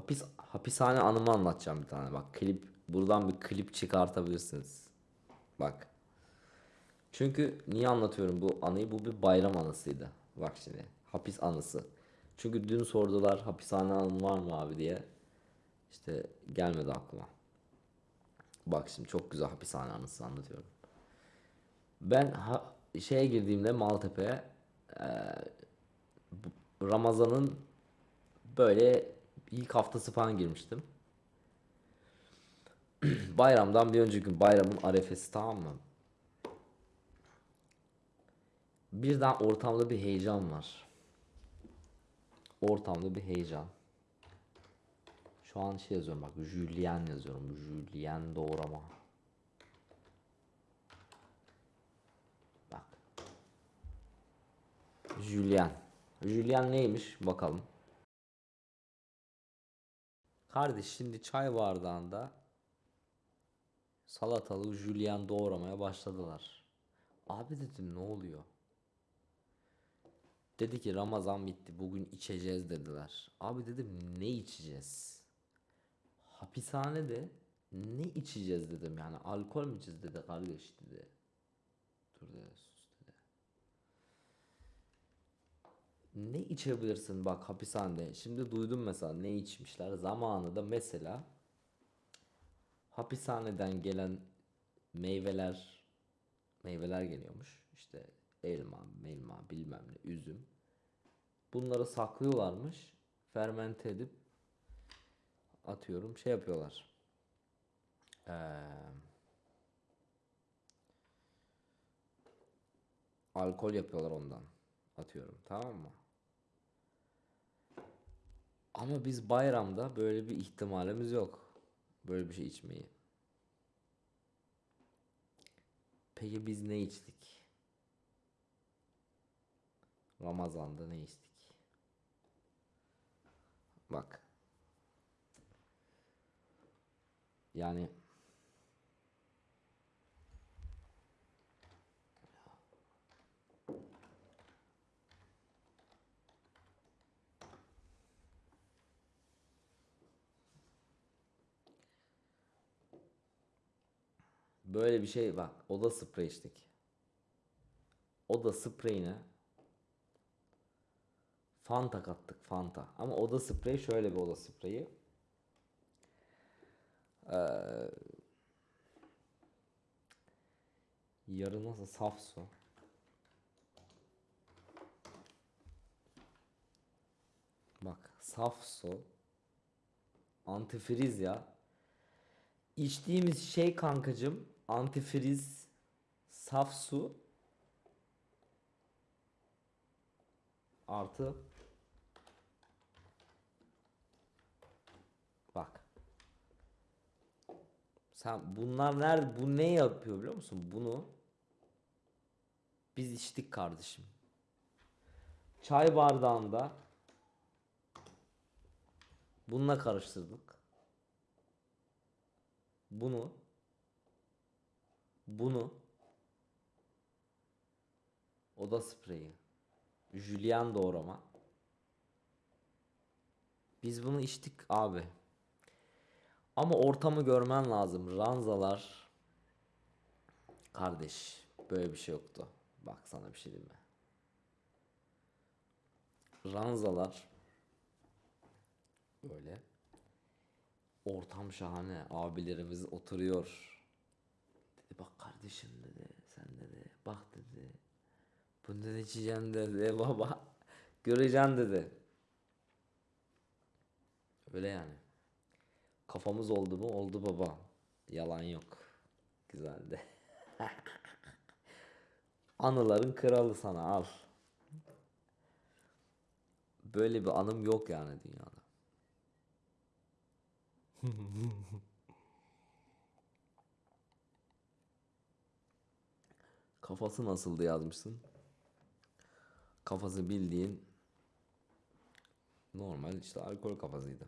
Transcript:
Hapis hapishane anımı anlatacağım bir tane. Bak klip buradan bir klip çıkartabilirsiniz. Bak. Çünkü niye anlatıyorum bu anıyı? Bu bir bayram anısıydı. Bak şimdi. Hapis anısı. Çünkü dün sordular hapishane anın var mı abi diye. İşte gelmedi aklıma. Bak şimdi çok güzel hapishane anısı anlatıyorum. Ben ha, şeye girdiğimde Maltepe'ye bu- Ramazan'ın böyle ilk haftası falan girmiştim. Bayramdan bir önceki gün bayramın arefesi tamam mı? Birden ortamda bir heyecan var. Ortamda bir heyecan. Şu an şey yazıyorum bak Julien yazıyorum. Julien doğrama. Bak. Julien. Julien neymiş bakalım. Kardeş şimdi çay bardağında salatalık Julien doğramaya başladılar. Abi dedim ne oluyor? Dedi ki Ramazan bitti bugün içeceğiz dediler. Abi dedim ne içeceğiz? Hapishanede ne içeceğiz dedim yani alkol mü içeceğiz dedi kardeş dedi. Dur dedi sus dedi. Ne içebilirsin bak hapishanede. Şimdi duydum mesela ne içmişler. Zamanında mesela hapishaneden gelen meyveler meyveler geliyormuş. İşte elma, melma, bilmem ne, üzüm. Bunları saklıyorlarmış. Fermente edip atıyorum şey yapıyorlar. Ee, alkol yapıyorlar ondan. Atıyorum tamam mı? Ama biz bayramda böyle bir ihtimalimiz yok. Böyle bir şey içmeyi. Peki biz ne içtik? Ramazan'da ne içtik? Bak. Yani böyle bir şey bak. Oda sprey içtik. Oda spreyine Fanta kattık Fanta. Ama oda spreyi şöyle bir oda spreyi. Ee, yarı nasıl saf su. Bak saf su. Antifriz ya. İçtiğimiz şey kankacım antifriz saf su artı bak. Sen bunlar nerede bu ne yapıyor biliyor musun? Bunu biz içtik kardeşim. Çay bardağında bununla karıştırdık. Bunu bunu oda spreyi Julian doğrama. Biz bunu içtik abi. Ama ortamı görmen lazım. Ranzalar. Kardeş böyle bir şey yoktu. Bak sana bir şey diyeyim mi? Ranzalar. Böyle. Ortam şahane. Abilerimiz oturuyor. Dedi bak kardeşim dedi. Sen dedi. Bak dedi. Bundan içeceğim dedi baba. Göreceksin dedi. Öyle yani. Kafamız oldu mu? Oldu baba. Yalan yok. Güzeldi. Anıların kralı sana al. Böyle bir anım yok yani dünyada. Kafası nasıldı yazmışsın? Kafası bildiğin normal işte alkol kafasıydı.